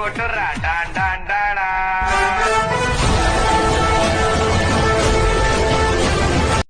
ஓட்டுறா Don Don Tata